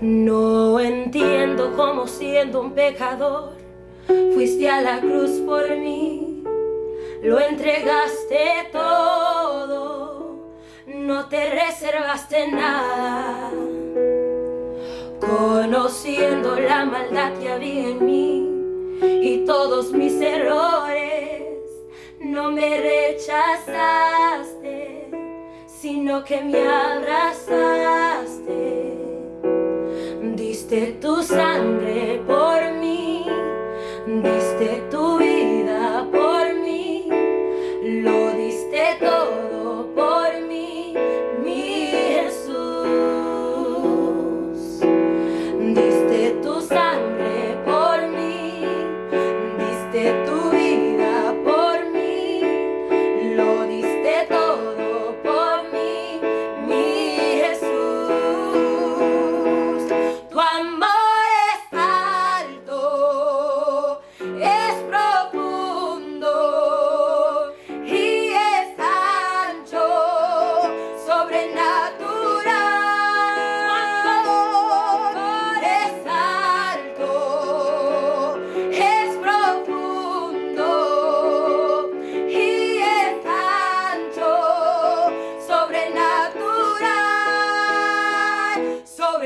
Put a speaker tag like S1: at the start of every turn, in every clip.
S1: No entiendo cómo siendo un pecador fuiste a la cruz por mí, lo entregaste todo, no te reservaste nada. Conociendo la maldad que había en mí y todos mis errores, no me rechazaste, sino que me abrazaste diste tu sangre por mí, diste tu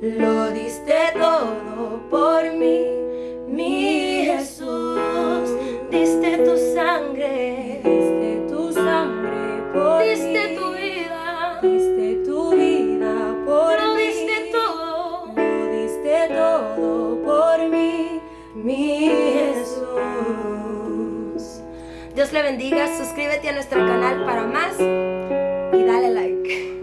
S1: lo diste todo por mí, mi Jesús. Diste tu sangre, diste tu sangre por diste tu vida, diste tu vida por lo diste todo, lo diste todo por mí, mi Jesús. Dios le bendiga, suscríbete a nuestro canal para más y dale like.